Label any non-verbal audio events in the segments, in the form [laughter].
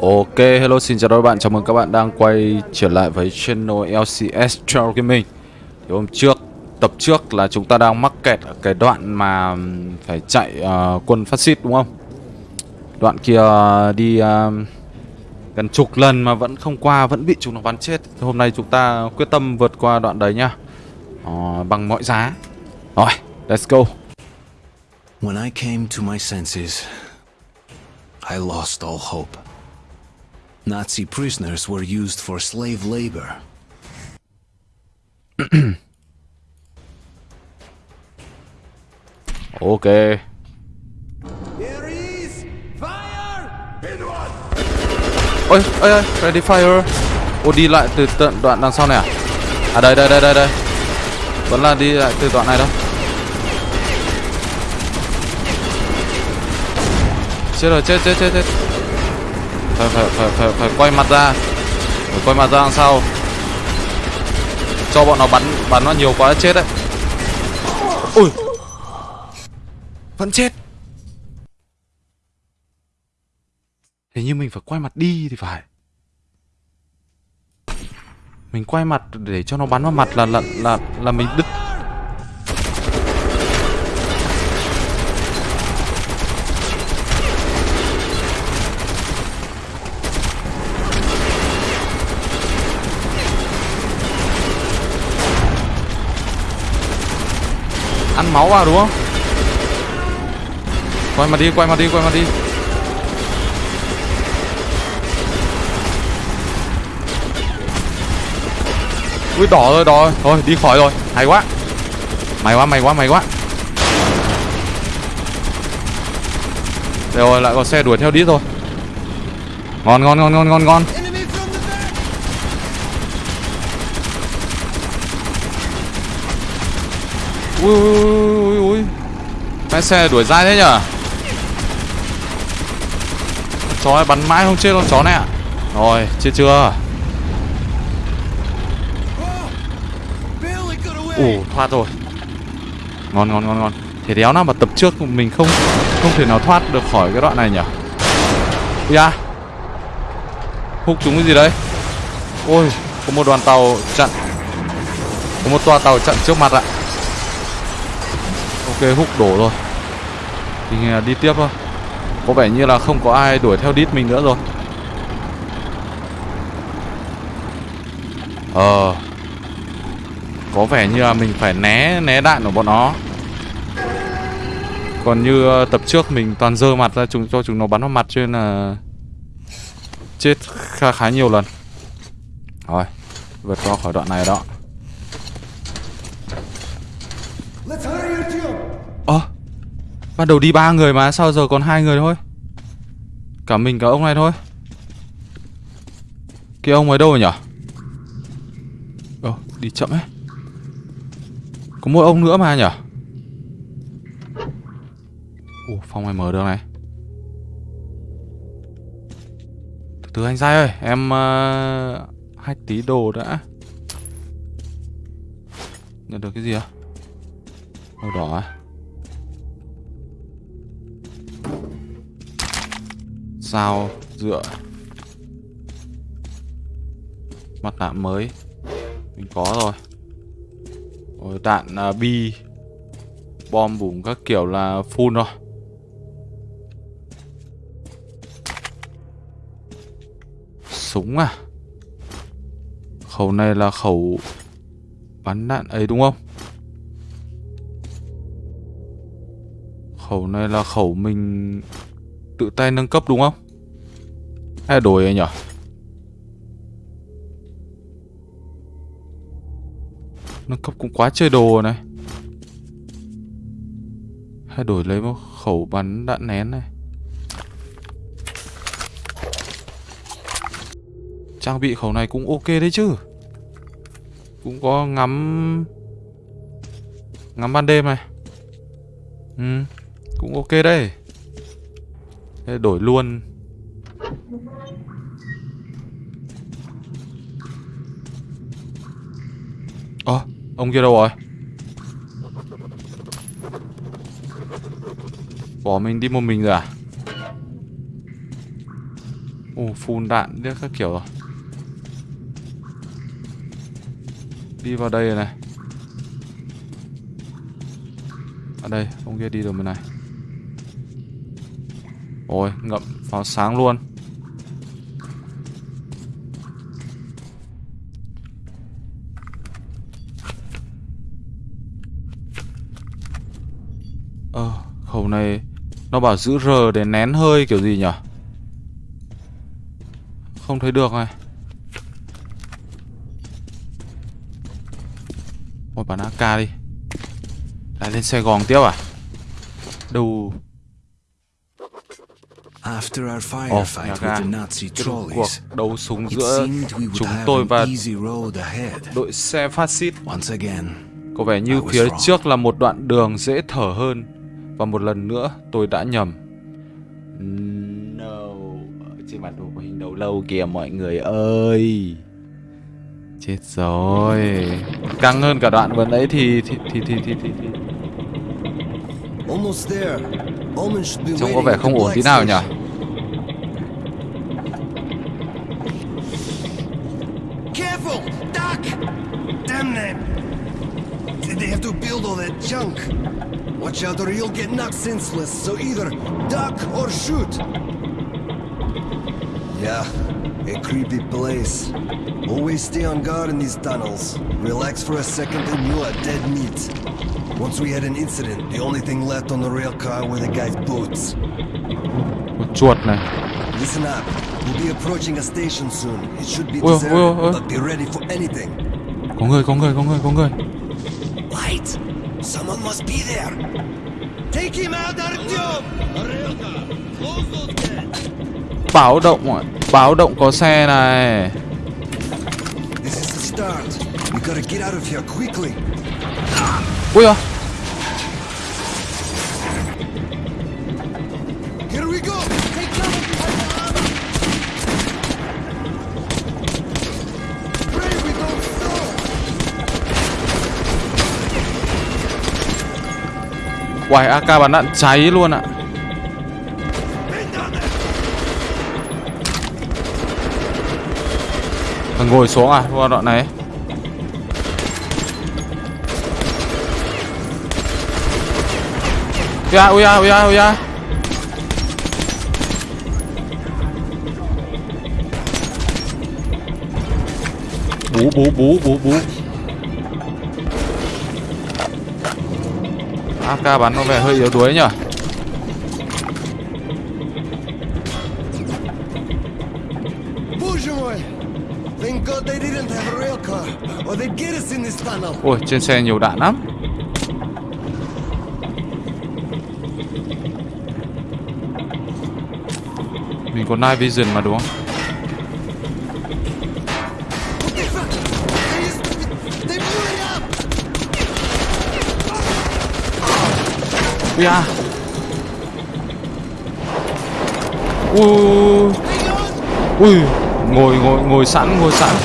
Ok, hello xin chào các bạn, chào mừng các bạn đang quay trở lại với channel LCS Trail Gaming. Thì hôm trước, tập trước là chúng ta đang mắc kẹt ở cái đoạn mà phải chạy uh, quân phát xít đúng không? Đoạn kia đi uh, gần chục lần mà vẫn không qua, vẫn bị chúng nó bắn chết. Thì Hôm nay chúng ta quyết tâm vượt qua đoạn đấy nhá. Uh, Bằng mọi giá. Rồi, let's go. When I came to my senses, I lost all hope. Nazi prisoners were used for slave labor. [clears throat] Ok Ares! Fire! Hit one! Ôi, ôi, ôi, ready fire Ô, đi lại từ tận đoạn đằng sau này à? À đây, đây, đây, đây, đây Vẫn là đi lại từ đoạn này đâu Chết rồi, chết, chết, chết, chết. Phải, phải, phải, phải, phải quay mặt ra. Phải quay mặt ra đằng sau. Cho bọn nó bắn, bắn nó nhiều quá chết đấy. Ui. Vẫn chết. Hình như mình phải quay mặt đi thì phải. Mình quay mặt để cho nó bắn vào mặt là là là là mình đứt Ăn máu vào đúng không? Quay mà đi, quay mà đi, quay mà đi. Ui đỏ rồi đỏ rồi. Thôi đi khỏi rồi. Hay quá. Mày quá mày quá mày quá. Đây rồi lại có xe đuổi theo đít rồi Ngon ngon ngon ngon ngon ngon Enemy from the back! Ui ui ui ui Cái xe đuổi dai thế nhở? Chó này bắn mãi không chết con chó này ạ. Rồi, chết chưa? Ủ, thoát rồi. Ngon ngon ngon ngon. Thế đéo nào mà tập trước mình không không thể nào thoát được khỏi cái đoạn này nhở? Ui da. Hút chúng cái gì đấy? Ôi, Có một đoàn tàu chặn, Có một toa tàu chặn trước mặt ạ. Ok hút đổ rồi. Thì à, đi tiếp thôi. Có vẻ như là không có ai đuổi theo đít mình nữa rồi. Ờ. Có vẻ như là mình phải né né đạn của bọn nó. Còn như ờ, tập trước mình toàn dơ mặt ra chúng, cho chúng nó bắn vào mặt cho nên là Chết khá khá nhiều lần. Rồi, Vượt qua khỏi đoạn này đó. Ờ à, Ban đầu đi ba người mà sao giờ còn hai người thôi? Cả mình cả ông này thôi. Kia ông ấy đâu rồi nhở? Ờ đi chậm ấy. Có mỗi ông nữa mà nhở? Ủa phòng này mở được này. Từ từ anh dai ơi Em ờ, uh, Hack tí đồ đã. Nhận được cái gì à Màu đỏ à? Sao dựa Mặt nạ mới? Mình có rồi. Rồi đạn uh, bi Bom bùm các kiểu là full rồi. Súng à? Khẩu này là khẩu Bắn đạn ấy đúng không? Khẩu này là khẩu mình Tự tay nâng cấp đúng không? Hay là đổi anh nhỉ? Nâng cấp cũng quá chơi đồ này. Hay đổi lấy một khẩu bắn đạn nén này. Trang bị khẩu này cũng ok đấy chứ. Cũng có ngắm Ngắm ban đêm này. Ừ. Cũng ok đấy Thế đổi luôn Ơ Ông kia đâu rồi Bỏ mình đi một mình rồi à Ồ, phun đạn biết các kiểu rồi. Đi vào đây rồi này. Ở đây, ông kia đi được bên này. Ôi, ngậm pháo sáng luôn. Ờ, khẩu này nó bảo giữ R để nén hơi kiểu gì nhỉ? Không thấy được này. Ôi bắn AK đi. Lại lên Sài Gòn tiếp à? Đâu After our Ồ, firefight nhà with ga. the Nazi Kết thúc cuộc trolleys, đấu súng it giữa seemed we would chúng have tôi an và easy road ahead. đội xe phát xít. Once again, Có vẻ như I was phía wrong. trước là một đoạn đường dễ thở hơn Và một lần nữa tôi đã nhầm No Trên bản đồ có hình đầu lâu kìa mọi người ơi Chết rồi Căng hơn cả đoạn vừa nãy thì thì thì thì thì, thì, thì. Trông có vẻ không ổn tí nào nhỉ Damn them! Did they have to build all that junk? Watch out or you'll get knocked senseless, so either duck or shoot! Yeah, a creepy place. Always stay on guard in these tunnels. Relax for a second and you are dead meat. Once we had an incident, the only thing left on the rail car were the guy's boots. Một chuột này Listen up. We'll be approaching a station soon. It should be deserted, ôi. Uh. but be ready for anything. Có người có người có người có người Light! Someone must be there. Take him out, Artyom! Báo động ạ Báo động có xe này This is the start. We gotta get out of here quickly. Ui à Uầy AK bắn đạn cháy luôn ạ. À! Thằng ngồi xuống à qua đoạn này. Ui da, ui da, ui da, ui da Bú, bú, bú, bú, bú. AK bắn nó vẻ hơi yếu đuối nhở? Ôi, trên xe nhiều đạn lắm. Mình có night vision mà, đúng không? Ui à Ui Ui. Ngồi ngồi ngồi sẵn ngồi sẵn.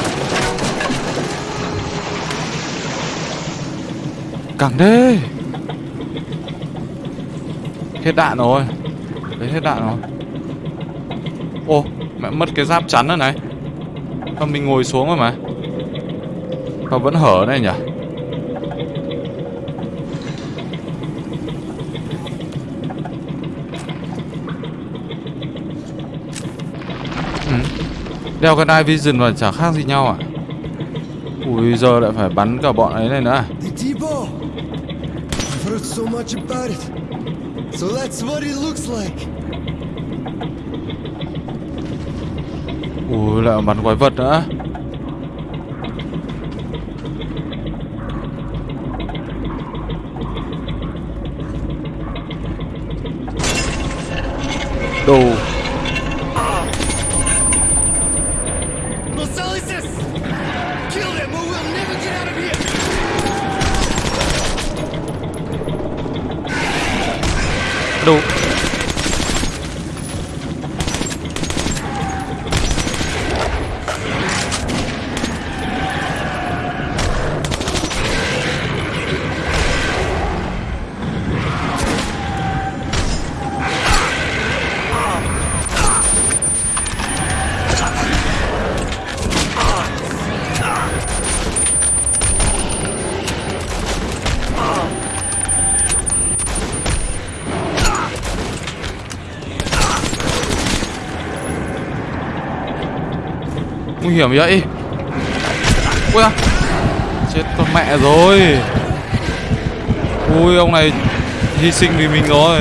Cẳng thế Hết đạn rồi. Đấy, hết đạn rồi. Ô, Mẹ mất cái giáp chắn rồi này. Mà mình ngồi xuống rồi mà? Mà vẫn hở này nhỉ? Đeo cái night vision vào chả khác gì nhau à Ui giờ lại phải bắn cả bọn ấy này nữa à? So that's what it looks like. Ui lại bắn quái vật nữa Đồ hiểm vậy? Ui à Chết con mẹ rồi. Ui, ông này Hy sinh vì mình rồi.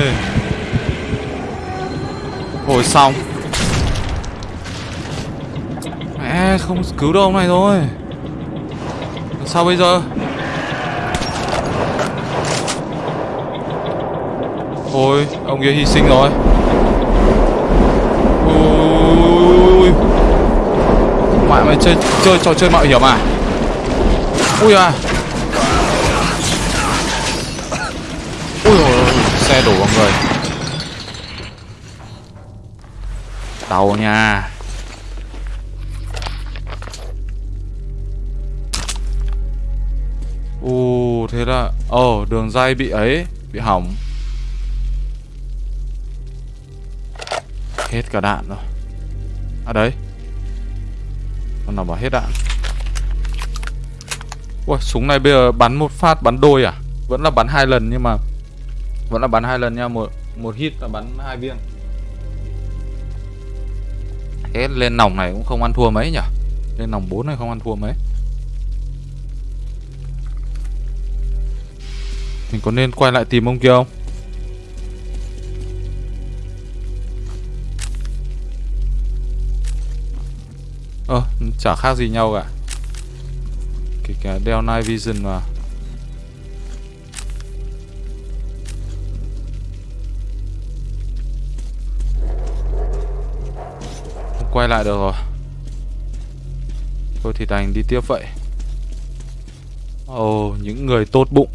Hồi xong. Mẹ, không cứu được ông này rồi. Sao bây giờ? Thôi ông kia hy sinh rồi Ui Mày chơi chơi trò chơi mạo hiểm à? Ui à. Ui ôi xe đổ vào người. Tàu nha. U thế là Ồ oh, đường dây bị ấy Bị hỏng. Hết cả đạn rồi. À đấy. Con nào bảo hết đạn Ui, súng này bây giờ bắn một phát, bắn đôi à? Vẫn là bắn hai lần nhưng mà Vẫn là bắn hai lần nha, Một một hit là bắn hai viên. Thế lên nòng này cũng không ăn thua mấy nhỉ? Lên nòng 4 này không ăn thua mấy. Mình có nên quay lại tìm ông kia không? Ờ, chả khác gì nhau cả. Kể cả đeo Night Vision mà. Không quay lại được rồi. Thôi thì đành đi tiếp vậy. Ồ, oh, những người tốt bụng.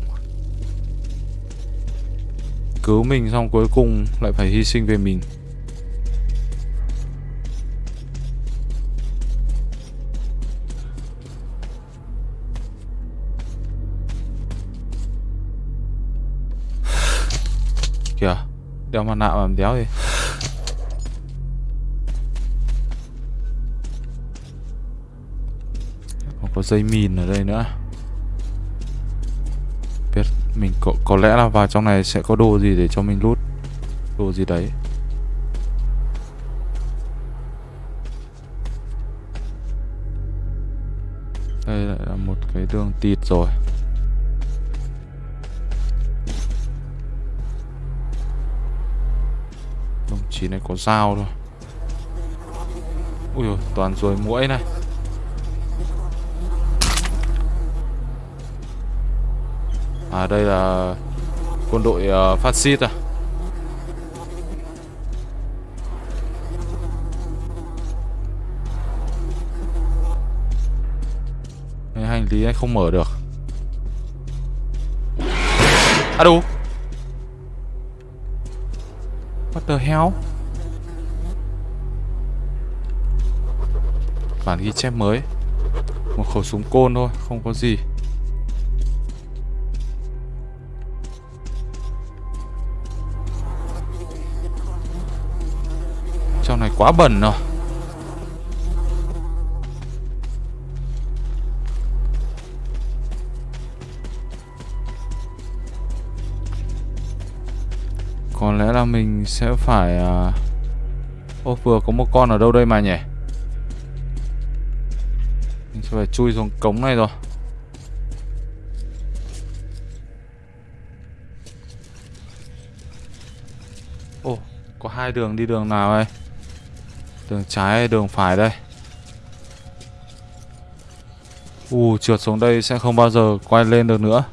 Cứu mình xong cuối cùng lại phải hy sinh về mình. Kìa. Đeo mặt nạ làm đéo gì Còn có dây mìn ở đây nữa. Biết Mình có, có lẽ là vào trong này sẽ có đồ gì để cho mình lút Đồ gì đấy. Đây lại là một cái đường tịt rồi. Chỉ này có dao thôi. Ui dồi, toàn rồi mũi này. À đây là quân đội uh, phát xít à. Cái hành lý này không mở được. À đủ What the hell? Bản ghi chép mới. Một khẩu súng côn thôi, Không có gì. Trong này quá bẩn rồi. Có lẽ là mình sẽ phải à, uh... Ô vừa có một con ở đâu đây mà nhỉ? Chứ phải chui xuống cống này rồi. Ồ có hai đường đi đường nào đây? Đường trái hay đường phải đây? Ù trượt xuống đây sẽ không bao giờ quay lên được nữa.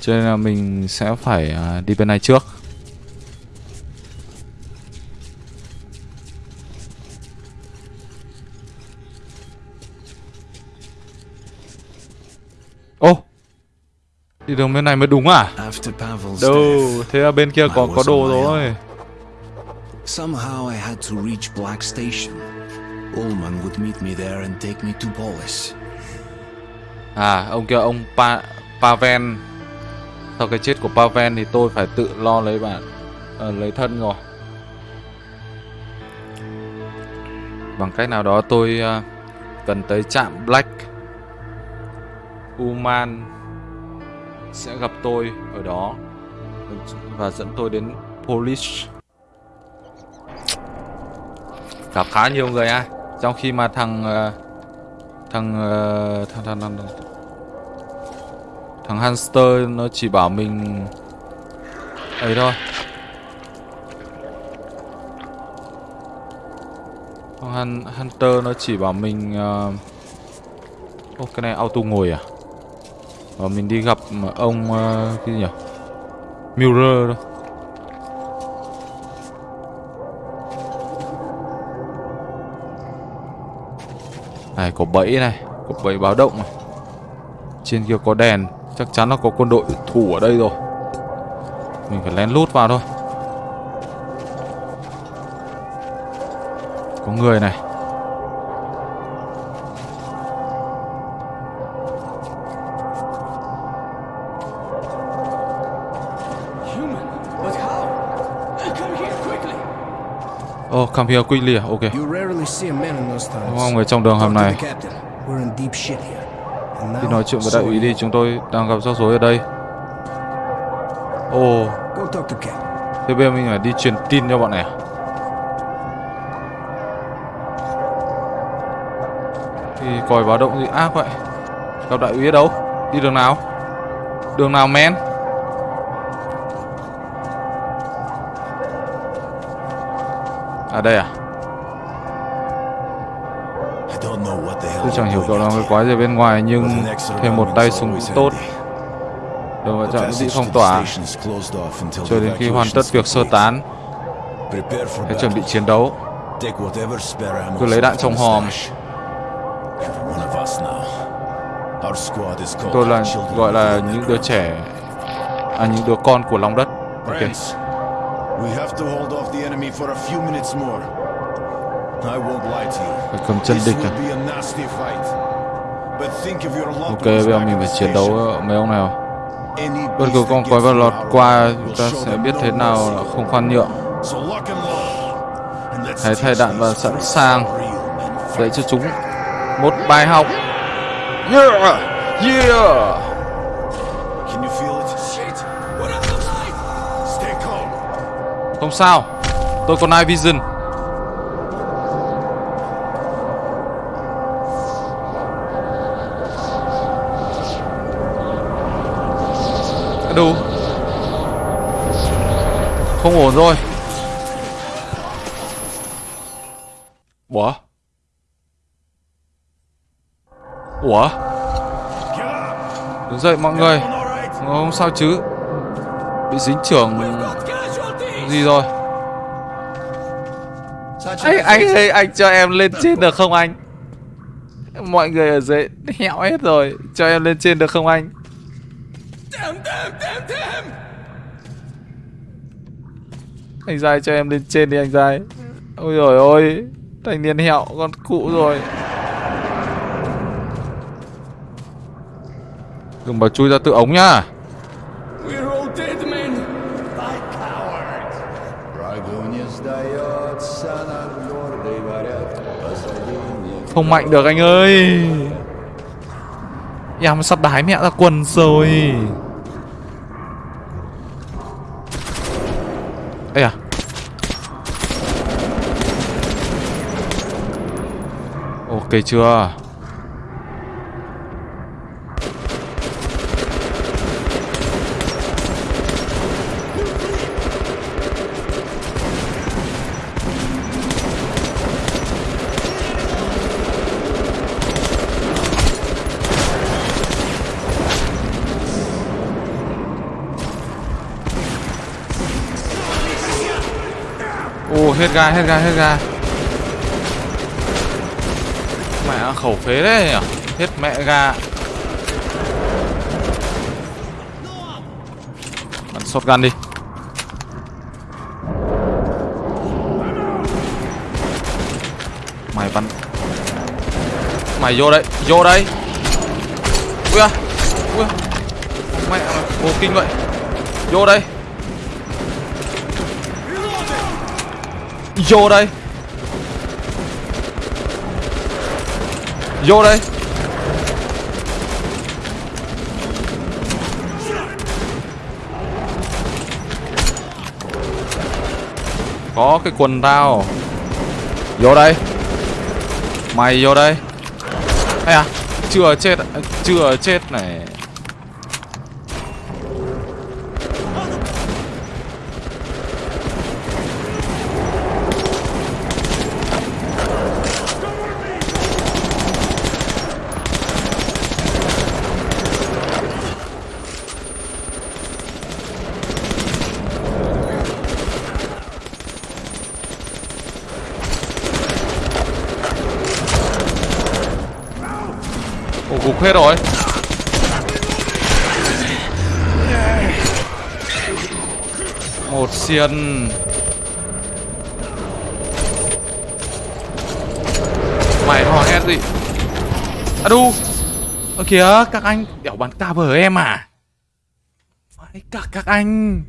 Cho nên là mình sẽ phải à, đi bên này trước Ô Đi đường bên này mới đúng à Đâu Thế là bên kia có có đồ rồi Somehow I had to reach Black Station. Ullman would meet me there and take me to Polis. À, ông kia ông pa Paven. Sau cái chết của Paven thì tôi phải tự lo lấy bạn à, lấy thân rồi. Bằng cách nào đó tôi uh, cần tới trạm Black Uman sẽ gặp tôi ở đó và dẫn tôi đến Polish. Gặp khá nhiều người à trong khi mà ờ, ờ, thằng thằng thằng thằng thằng, thằng, thằng hamster nó chỉ bảo mình ấy thôi. Thằng hunter nó chỉ bảo mình ờ, ô cái này auto ngồi à? Ờ, mình đi gặp ờ, ông uh, cái gì nhỉ? Mirror đâu Này có bẫy này Có bẫy báo động này. Trên kia có đèn Chắc chắn là có quân đội thủ ở đây rồi. Mình phải lén lút vào thôi. Có người này. Oh, come here quickly à? Ok You rarely see a man in those times. Đúng không? Người trong đường hầm này the captain. We're in deep shit here. And Đi nói chuyện với đại úy đi. Chúng tôi đang gặp rắc rối ở đây Ồ Go talk to Cap. Thế bây giờ mình phải đi truyền tin cho bọn này à? Thì còi báo động gì ác vậy Gặp đại úy ở đâu Đi đường nào Đường nào men À đây à? Tôi chẳng hiểu cậu làm cái quái gì bên ngoài Nhưng thêm một tay súng tốt. Đường vào trạm bị phong tỏa. Cho đến khi hoàn tất việc sơ tán Hãy chuẩn bị chiến đấu. Cứ lấy đạn trong hòm. Tôi là gọi là những đứa trẻ À những đứa con của lòng đất. Ok. Friends, we have to hold off the enemy for a few minutes more. I won't lie to you. This địch à will be a nasty fight. But think of your loved Ok ones bây giờ back mình phải chiến đấu mấy ông này Any Bất cứ con quái vật lọt qua Chúng will ta sẽ biết thế nào là không khoan nhượng Hãy thay đạn và sẵn sàng. Dạy cho chúng một bài học Yeah Yeah Không sao. Tôi có night vision Đủ. Không ổn rồi. Ủa? Ủa? Đứng dậy mọi người. Không sao chứ. Bị dính trưởng gì rồi? Anh anh ơi anh cho em lên trên được không anh? Mọi người ở dưới hẹo hết rồi cho em lên trên được không anh? Anh giai cho em lên trên đi anh giai. Ôi rồi ôi thanh niên hẹo con cụ rồi. Đừng bảo chui ra tự ống nhá không mạnh được anh ơi. Em sắp đái mẹ ra quần rồi. Ây à. Ok chưa? Hết ga hết ga hết ga. Mẹ khẩu phế đấy nhỉ? Hết mẹ ga. Bắn shotgun đi. Mày bắn. Mày vô đây Vô đây. Ui à Ui à. Mẹ vô kinh vậy. Vô đây. Vô đây. Vô đây. Có cái quần tao. Vô đây. Mày vô đây. Ây à Chưa chết Chưa chết này Ồ gục hết rồi. Một xiên. Mày hò hét gì À đu. Ơ, kìa, các anh. Đẻo bắn ta vở em à? Phải cả các anh.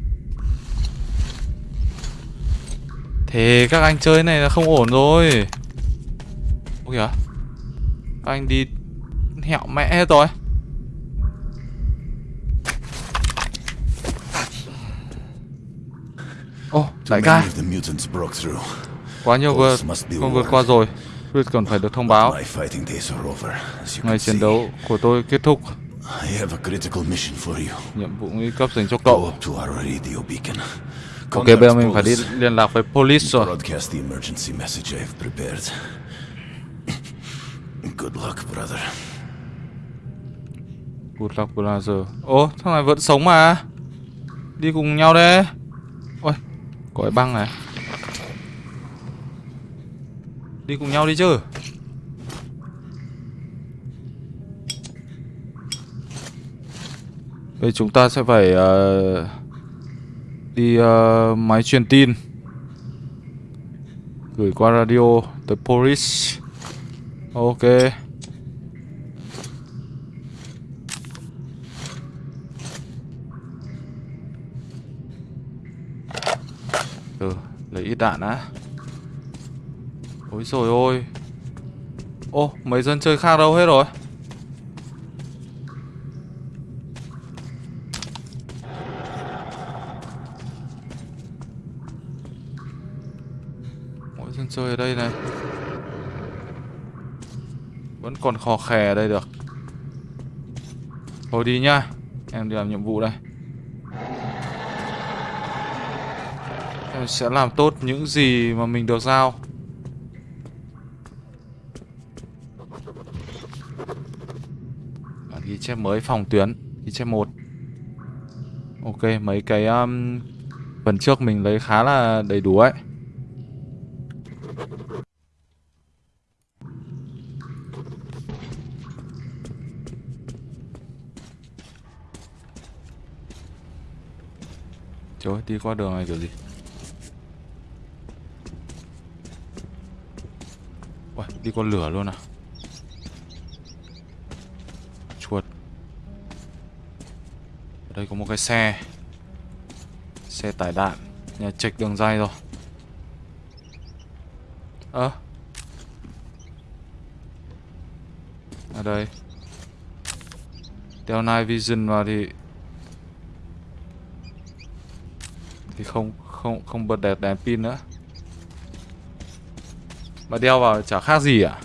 Thế các anh chơi này là không ổn rồi. Ôi kìa. Các anh đi hẹo mẹ hết rồi Ô, đại ca. Quá nhiều vượt Không vượt qua rồi Chris còn phải được thông báo Ngày chiến đấu của tôi kết thúc. Nhiệm vụ nguy cấp dành cho cậu. Ok bây giờ mình phải đi liên lạc với police rồi. Good luck, brother. Good luck Blazer Ô thằng này vẫn sống mà. Đi cùng nhau đây Ôi Có cái băng này. Đi cùng nhau đi chứ. Bây chúng ta sẽ phải uh, Đi uh, máy truyền tin. Gửi qua radio The police. Ok. Ít đạn á. Ôi rồi ôi. Ô, mấy dân chơi khác đâu hết rồi. Mỗi dân chơi ở đây này. Vẫn còn khò khè ở đây được. Thôi đi nhá Em đi làm nhiệm vụ đây. Sẽ làm tốt những gì mà mình được giao. Bản ghi chép mới phòng tuyến Ghi chép một. Ok, mấy cái um, phần trước mình lấy khá là đầy đủ ấy. Trời ơi, đi qua đường này kiểu gì? Uầy, đi con lửa luôn à. Chuột. Ở đây có một cái xe. Xe tải đạn. Nhà trịch đường dây rồi. Ơ. Ở đây. Đeo night vision vào thì Thì không không không bật đèn đèn pin nữa mà đeo vào chả khác gì à?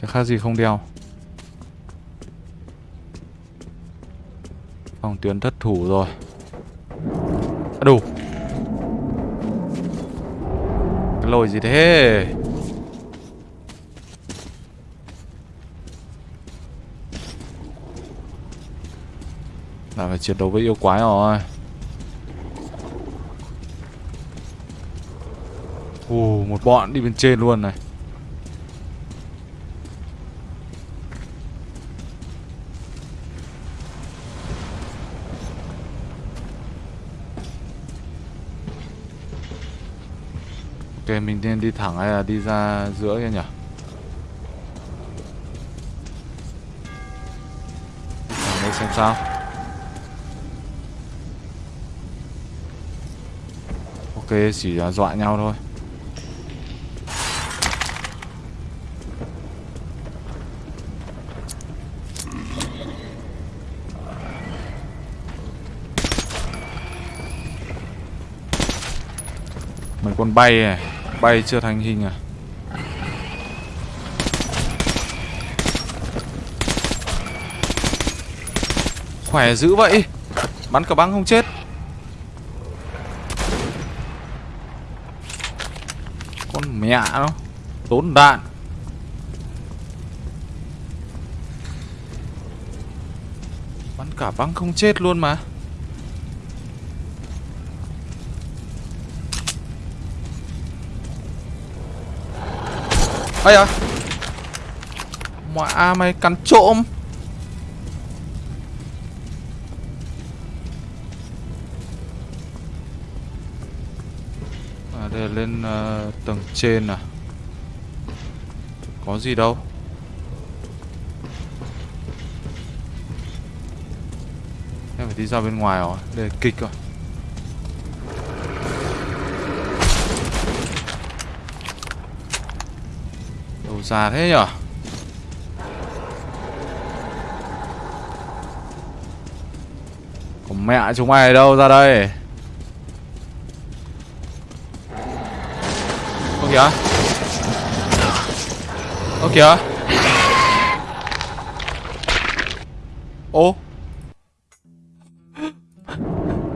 Chả khác gì không đeo. Phòng tuyến thất thủ rồi. À, Đủ. Cái lồi gì thế? Là phải chiến đấu với yêu quái rồi Ồ, một bọn đi bên trên luôn này. Ok, mình nên đi thẳng hay là đi ra giữa kia nhỉ? Đi thẳng đây xem sao. Ok, chỉ là dọa nhau thôi. Mấy con bay này Bay chưa thành hình à? Khỏe dữ vậy. Bắn cả băng không chết. Con mẹ nó. Tốn đạn. Bắn cả băng không chết luôn mà. Ây à Mẹ mày cắn trộm. À đây là lên uh, tầng trên à? Có gì đâu. Em phải đi ra bên ngoài rồi Đây kịch rồi. Xa thế nhở? Còn mẹ chúng mày đâu ra đây? Ô kìa. Ô kìa. Ô.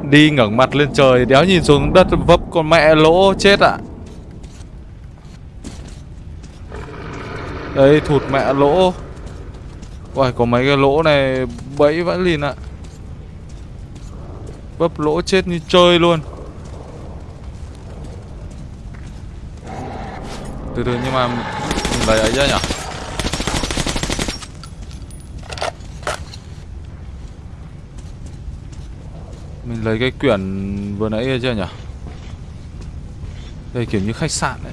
Đi ngẩng mặt lên trời, Đéo nhìn xuống đất vấp con mẹ lỗ chết ạ. Đây, thụt mẹ lỗ. Uầy, có mấy cái lỗ này, bẫy vẫn lìn ạ. Vấp lỗ chết như chơi luôn. Từ từ, nhưng mà Mình lấy ấy ra nhỉ? Mình lấy cái quyển vừa nãy ra chưa nhỉ? Đây, kiểu như khách sạn đấy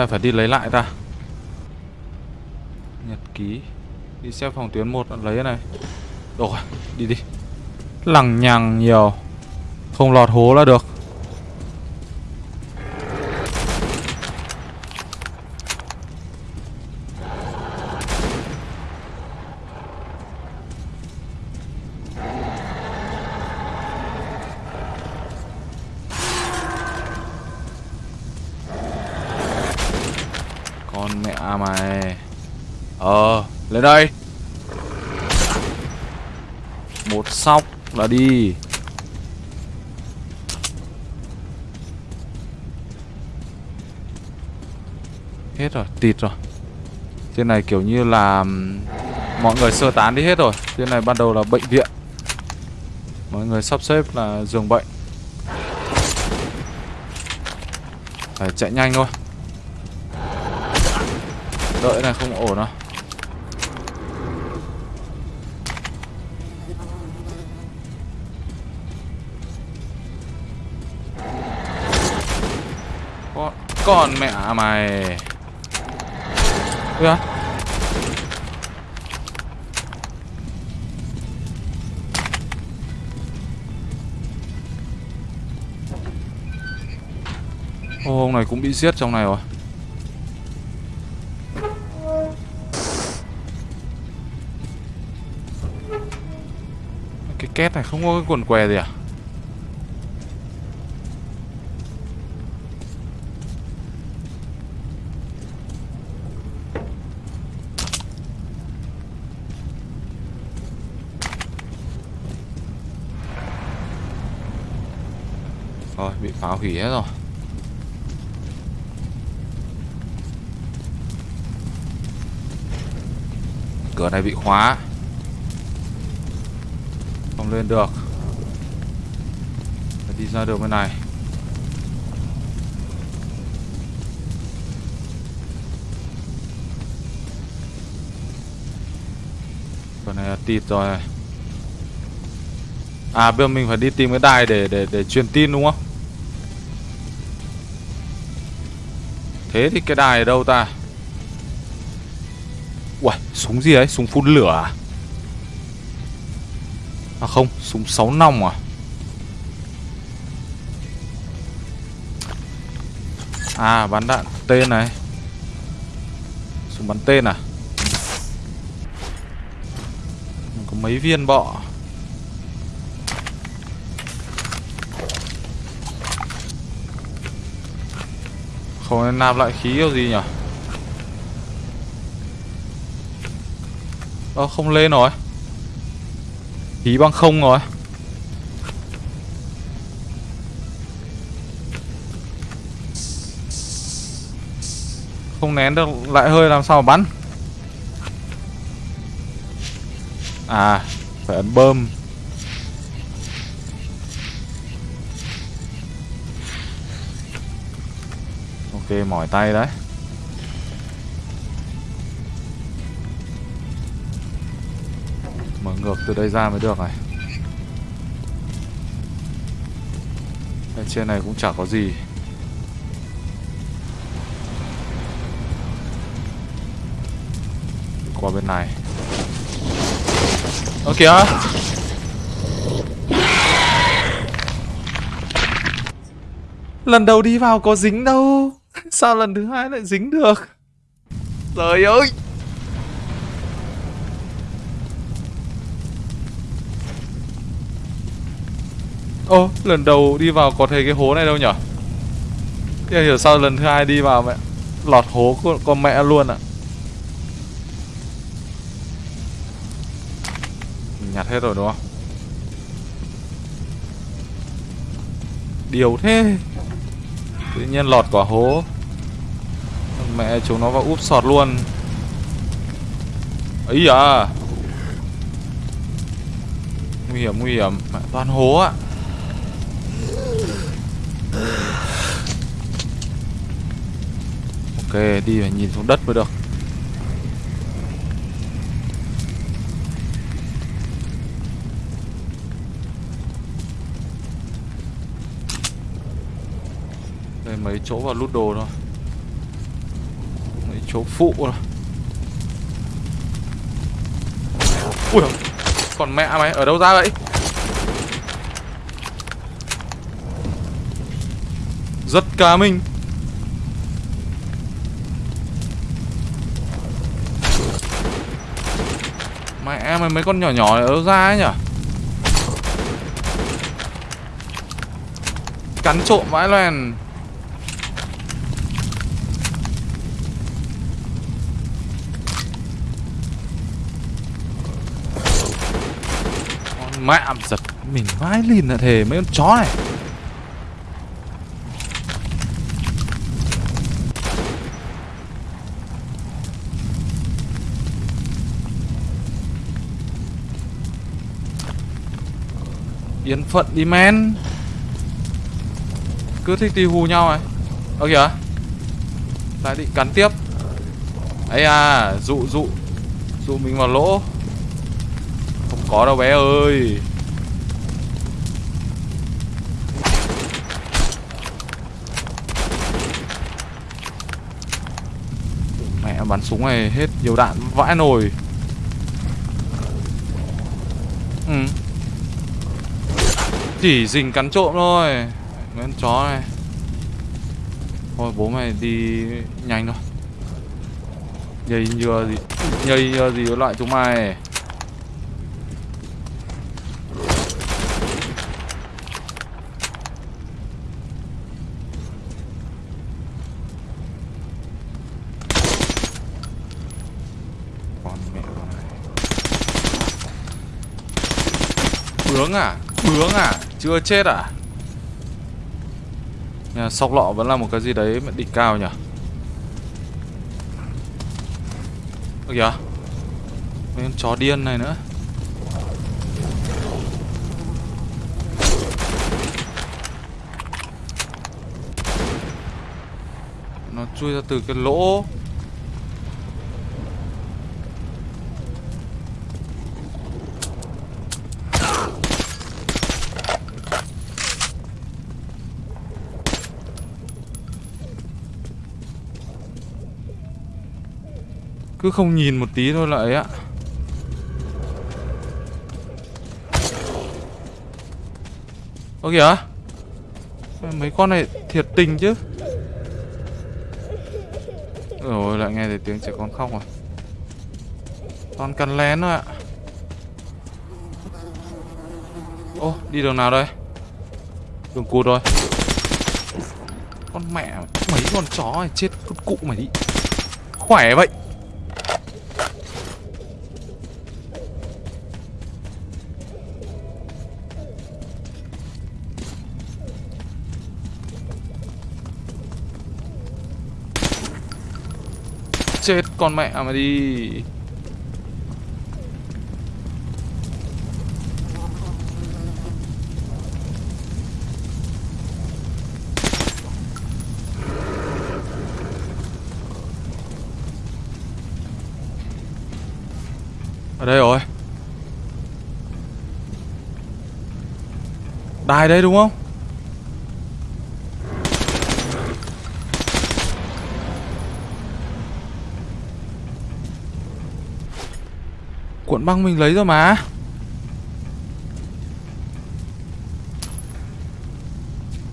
ta phải đi lấy lại ta. Nhật ký. Đi xếp phòng tuyến 1 lấy cái này. Rồi, đi đi. Lằng nhằng nhiều. Không lọt hố là được Con mẹ mày Đến đây. Một sóc là đi. Hết rồi, tịt rồi. Trên này kiểu như là Mọi người sơ tán đi hết rồi. Trên này ban đầu là bệnh viện. Mọi người sắp xếp là giường bệnh. Phải chạy nhanh thôi. Đợi này không ổn đâu. Con, mẹ mày. Ui à Ô, ông này cũng bị giết trong này rồi. Cái két này không có cái quần què gì à Rồi bị phá hủy hết rồi. Cửa này bị khóa. Không lên được. Phải đi ra đường bên này. Cửa này là tịt rồi. À bây giờ mình phải đi tìm cái đài để để để truyền tin đúng không? Thế thì cái đài ở đâu ta? Uầy, súng gì đấy? Súng phun lửa à? À không, súng 6 nòng à? À, bắn đạn tên này Súng bắn tên à? Có mấy viên bọ Không nên nạp lại khí kiểu gì nhỉ? Ơ, không lên rồi. Khí bằng không rồi. Không nén được, lại hơi làm sao mà bắn? À Phải ấn bơm. Ok mỏi tay đấy. Mở ngược từ đây ra mới được này. Bên trên này cũng chả có gì. Qua bên này. Ơ, kìa. Lần đầu đi vào có dính đâu. [laughs] Sao lần thứ hai lại dính được? Trời ơi! Ô, lần đầu đi vào có thấy cái hố này đâu nhở? Thế hiểu sao lần thứ hai đi vào mẹ Lọt hố con, con mẹ luôn ạ. Nhặt hết rồi đúng không? Điều thế. Tự nhiên lọt quả hố. Mẹ chúng nó vào úp sọt luôn. Ấy à Nguy hiểm nguy hiểm. Mẹ, toàn hố ạ Ok, đi phải nhìn xuống đất mới được. Mấy chỗ vào lút đồ thôi. Mấy chỗ phụ thôi. Ui Còn mẹ mày, ở đâu ra vậy? Rất cá minh Mẹ mày, mấy con nhỏ nhỏ này ở đâu ra ấy nhỉ? Cắn trộm vãi loèn. Mẹ giật mình vãi lìn là thề mấy con chó này. Yên phận đi men. Cứ thích đi hù nhau này Ơ kìa. Lại định cắn tiếp. Ấy à Dụ dụ. Dụ mình vào lỗ có đâu bé ơi. Mẹ bắn súng này hết nhiều đạn vãi nồi. Ừ. Chỉ dình cắn trộm thôi. Mấy con chó này. Thôi, bố mày đi nhanh thôi. Nhây nhừa gì Nhây nhừa gì với loại chúng mày Con mẹ này Bướng à Bướng à? Chưa chết à? Nhà sóc lọ vẫn là một cái gì đấy mà đỉnh cao nhỉ? Ơ kìa. Mấy con chó điên này nữa. Nó chui ra từ cái lỗ. Cứ không nhìn một tí thôi là ấy ạ Ơ kìa Mấy con này thiệt tình chứ? Rồi, lại nghe thấy tiếng trẻ con khóc rồi Toàn cắn lén thôi ạ. Ô, đi đường nào đây? Đường cụt rồi. Con mẹ, Mấy con chó này chết, con cụ mày đi. Khỏe vậy. Chết con mẹ mà đi Ở đây rồi Đài đây đúng không? Cuộn băng mình lấy rồi mà.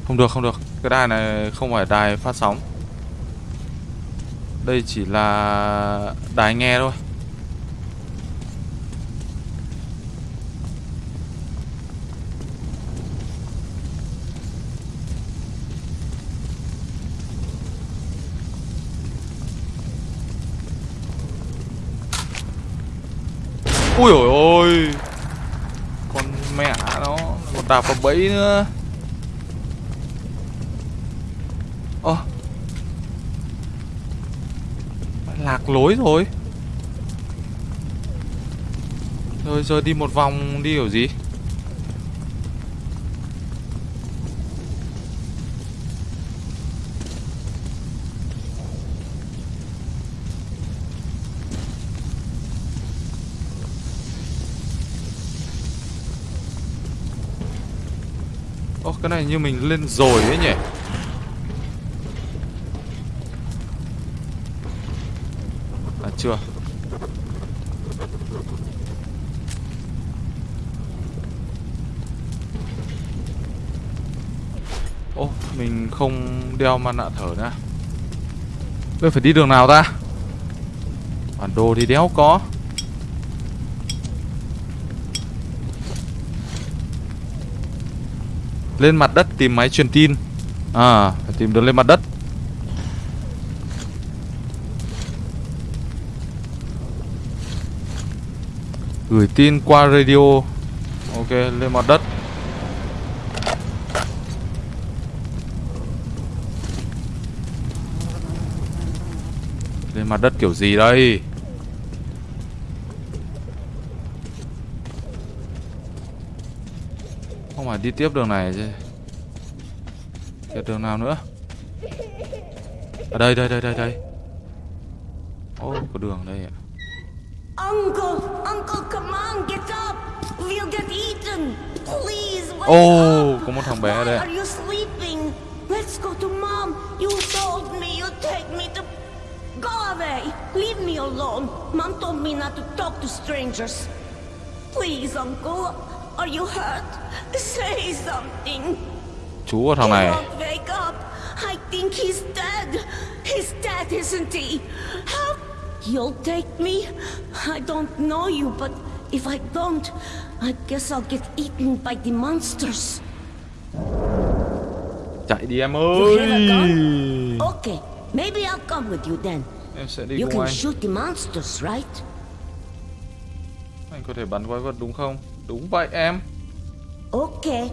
Không được không được. Cái đài này không phải đài phát sóng. Đây chỉ là đài nghe thôi. Ui ôi ôi. Con mẹ nó Còn đạp vào bẫy nữa. Ơ. Lạc lối rồi. Rồi giờ đi một vòng đi kiểu gì? Cái này như mình lên rồi ấy nhỉ? À chưa. Ô, mình không đeo mặt nạ thở nữa. Bây phải đi đường nào ta? Bản đồ thì đéo có. Lên mặt đất tìm máy truyền tin. À phải tìm đường lên mặt đất. Gửi tin qua radio. Ok, lên mặt đất. Lên mặt đất kiểu gì đây? Phải đi tiếp đường này chứ Tiếp đường nào nữa Ở đây đây đây đây đây Ô có đường đây ạ Uncle, Uncle, come on, get up. We'll get eaten. Please, wake Ô up. có một thằng bé ở đây are you sleeping? Let's go to mom. You told me you'd take me to. Go away. Leave me alone. Mom told me not to talk to strangers. Please, Uncle. Are you hurt? Say something. Chú thằng này wake up. I think he's dead. He's dead, isn't he? How? You'll take me? I don't know you, but if I don't, I guess I'll get eaten by the monsters. Chạy đi em ơi? Okay, maybe I'll come with you then. Em sẽ đi You cùng can anh shoot the monsters, right? Anh có thể bắn quái vật đúng không? Đúng vậy em Okay.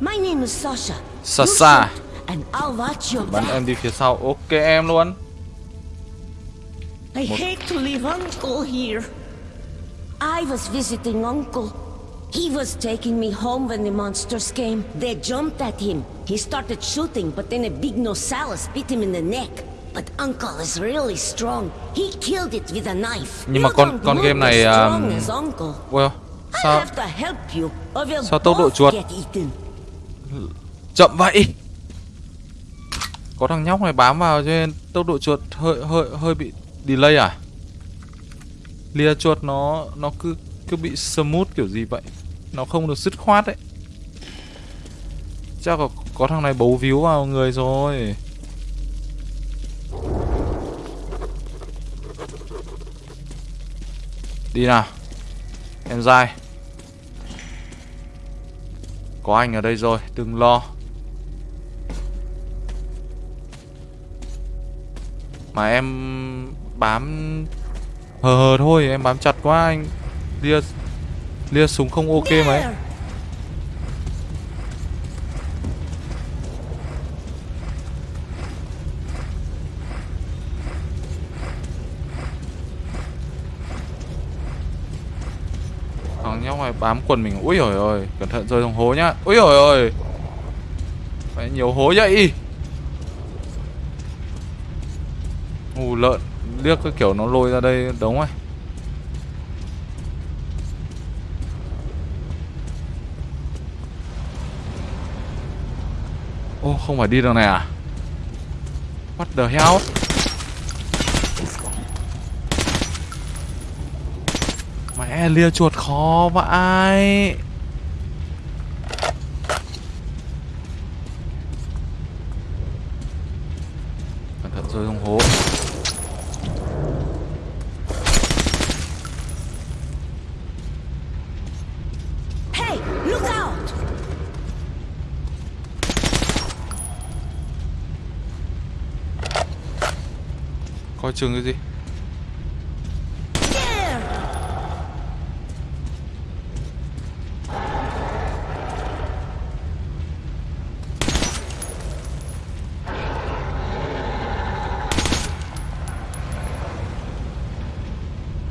My name is Sasha. Sasha. and I'll watch your Bắn em đi phía sau Ok em luôn I hate to leave Uncle here. I was visiting Uncle. He was taking me home when the monsters came. They jumped at him. He started shooting, but then a big Nosaurus bit him in the neck. But Uncle is really strong. He killed it with a knife. Nhưng mà con- con game này, um, as Uncle. Well Sao sao tốc độ chuột? chậm vậy. Có thằng nhóc này bám vào cho nên tốc độ chuột hơi hơi hơi bị delay à? Lia chuột nó nó cứ cứ bị smooth kiểu gì vậy? Nó không được dứt khoát đấy Chắc có, có thằng này bấu víu vào người rồi. Đi nào Em dai Có anh ở đây rồi, Đừng lo. Mà em bám, hờ hờ thôi, Em bám chặt quá anh. Lia Lia súng không ok mấy. Thằng nhóc này bám quần mình. Ui ôi ôi cẩn thận rơi trong hố nhá. Ui ôi ôi phải nhiều hố vậy? Ù lợn, liếc cái kiểu nó lôi ra đây đống ấy. Ô, không phải đi đường này à? What the hell? Mẹ lia chuột khó vãi. Cẩn thận rơi trong hố. Hey, look out! coi chừng cái gì There!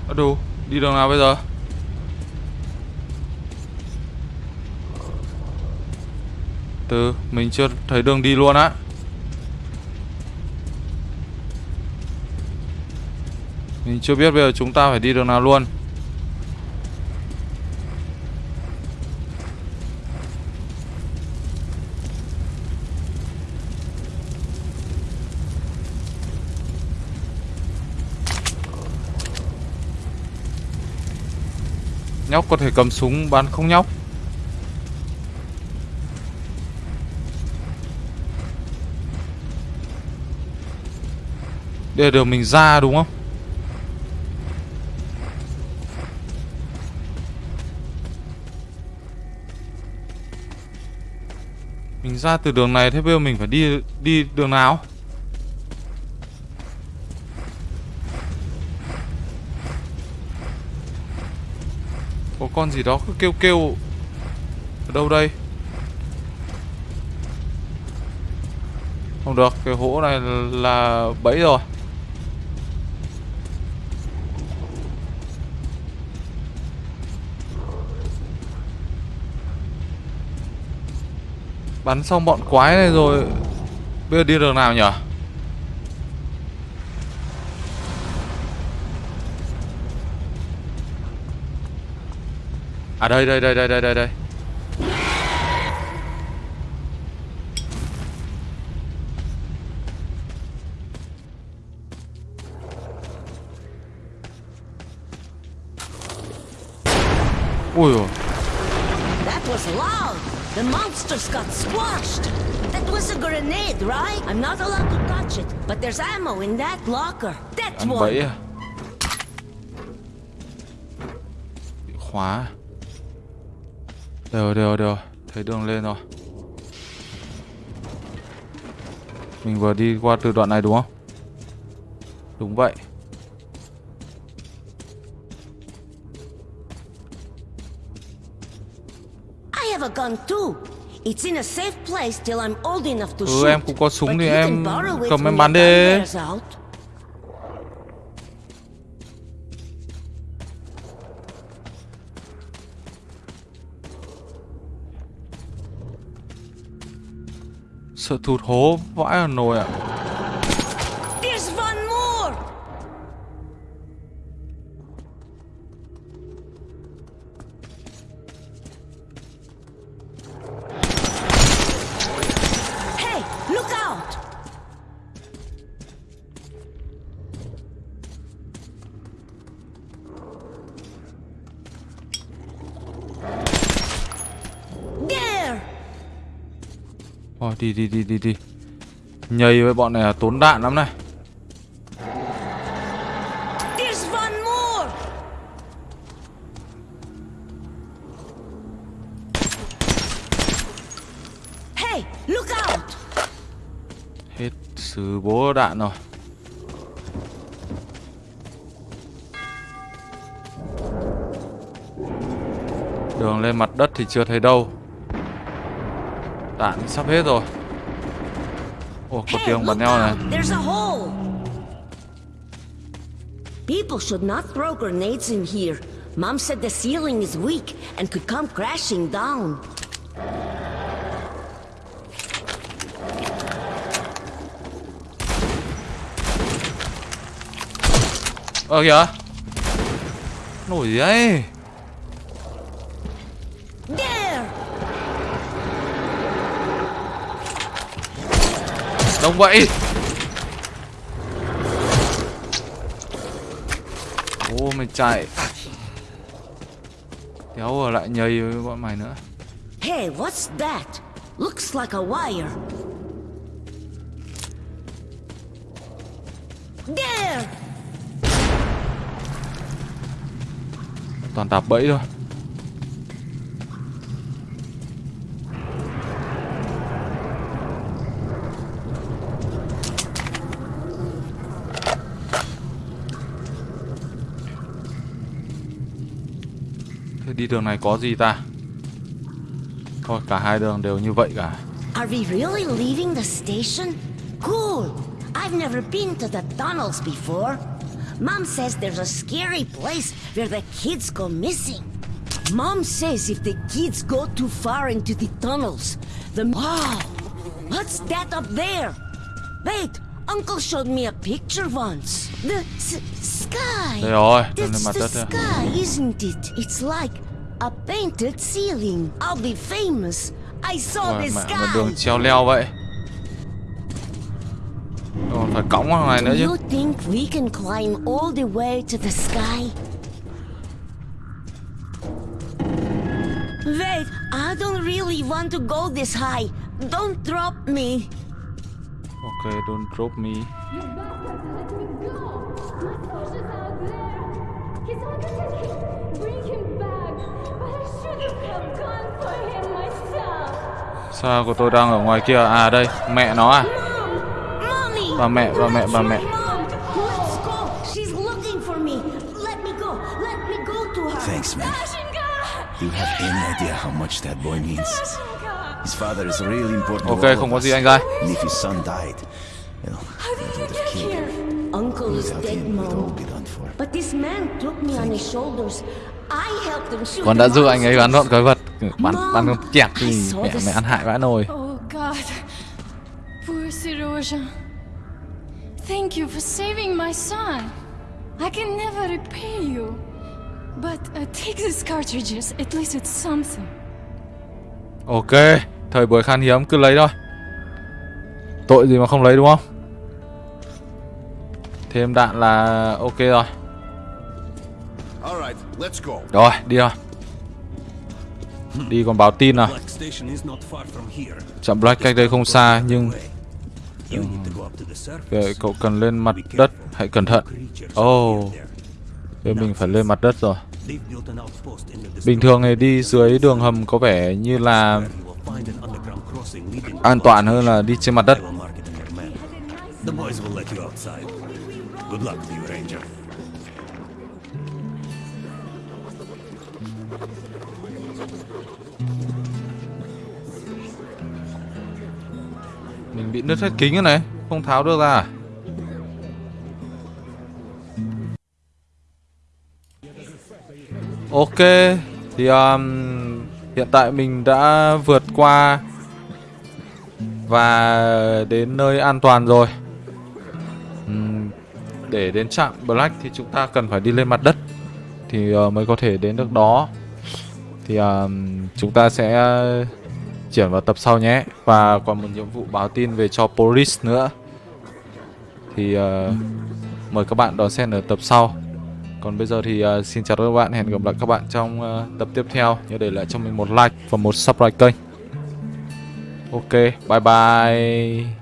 ở đâu đi đường nào bây giờ? Từ, mình chưa thấy đường đi luôn á. Mình chưa biết bây giờ chúng ta phải đi đường nào luôn. Nhóc có thể cầm súng bắn không nhóc? Đây là đường mình ra đúng không? Mình ra từ đường này, thế bây giờ mình phải đi đi đường nào? Con gì đó cứ kêu kêu. Ở đâu đây? Không được, Cái hố này là bẫy rồi. Bắn xong bọn quái này rồi, Bây giờ đi đường nào nhỉ À đây đây đây đây đây đây đây dồi That was loud. The monsters got squashed. That was a grenade, right? I'm not allowed to touch it, but there's ammo in that locker. That's Ăn one. bẫy à Bị khóa Đều rồi, đều rồi, đều rồi. Thấy đường lên rồi Mình vừa đi qua từ đoạn này đúng không Đúng vậy I have a gun too. It's in a safe place till I'm old enough to Ừ, shoot. em cũng có súng thì em cầm em bắn đi. Sợ thụt hố vãi ở nồi ạ à. Đi đi đi đi. Nhây với bọn này là tốn đạn lắm này! Hey! Hết sứ bố đạn rồi. Đường lên mặt đất thì chưa thấy đâu. Đạn sắp hết rồi Ồ, có Hey, tiếng bắn look out! There's a hole! People should not throw grenades in here. Mom said the ceiling is weak and could come crashing down. Ờ kìa Nổi gì đấy Đông vậy Ô mày chạy Kéo ở lại nhầy với bọn mày nữa Hey, what's that? Looks like a wire. There! Toàn đạp bẫy thôi đi đường này có gì ta Thôi cả hai đường đều như vậy cả Are we really leaving the station? Cool! I've never been to the tunnels before. Mom says there's a scary place where the kids go missing. Mom says if the kids go too far into the tunnels, the. Wow! What's that up there? Wait, Uncle showed me a picture once. The s- sky! Rồi, That's the sky, isn't it? It's like a painted ceiling. I'll be famous. I saw Ôi, the sky. một đường treo leo vậy Còn phải cõng này nữa Do chứ you think we can climb all the way to the sky? Wait, I don't really want to go this high. Don't drop me. Ok, don't drop me You bastards let me go! My source is out there! He's under the key! Bring him back! But I shouldn't have gone for him myself! Sao của tôi đang ở ngoài kia À đây, mẹ nó à! Bà mẹ, bà mẹ, bà mẹ Mom, let's go. She's looking for me. Let me go. Let me go to her. Thanks, man. You have any idea how much that boy means? Ok, không có gì anh him. Uncle is Without dead, him, we'd all Mom. be done for. But this man took me on his shoulders. I helped him shoot Con the đã giúp anh ấy bắn bọn quái vật Bắn, bắn con chẹt thì mẹ mày ăn hại vãi nồi Oh God. Poor Siroja. Thank you for saving my son. I can never repay you. But uh, take these cartridges. At least it's something. Ok, thời buổi khan hiếm cứ lấy thôi. Tội gì mà không lấy đúng không? Thêm đạn là ok rồi. Rồi, đi rồi Đi còn báo tin from here. Chạm Black cách đây không xa nhưng surface. Kệ, cậu cần lên mặt đất Hãy cẩn thận. Oh mình phải lên mặt đất rồi. Bình thường thì đi dưới đường hầm có vẻ như là an toàn hơn là đi trên mặt đất I will mark it in your map. The boys will let you outside. Good luck to you, Ranger. Mình bị nứt hết kính rồi này Không tháo được ra à? Ok Thì um, hiện tại mình đã vượt qua Và đến nơi an toàn rồi. Để đến trạm Black thì chúng ta cần phải đi lên mặt đất Thì ờ, mới có thể đến được đó. Thì ờ, chúng ta sẽ chuyển vào tập sau nhé. Và còn một nhiệm vụ báo tin về cho Police nữa. Thì ờ, mời các bạn đón xem ở tập sau. Còn bây giờ thì uh, xin chào các bạn Hẹn gặp lại các bạn trong uh, tập tiếp theo. Nhớ để lại cho mình một like và một subscribe kênh. Ok, bye bye.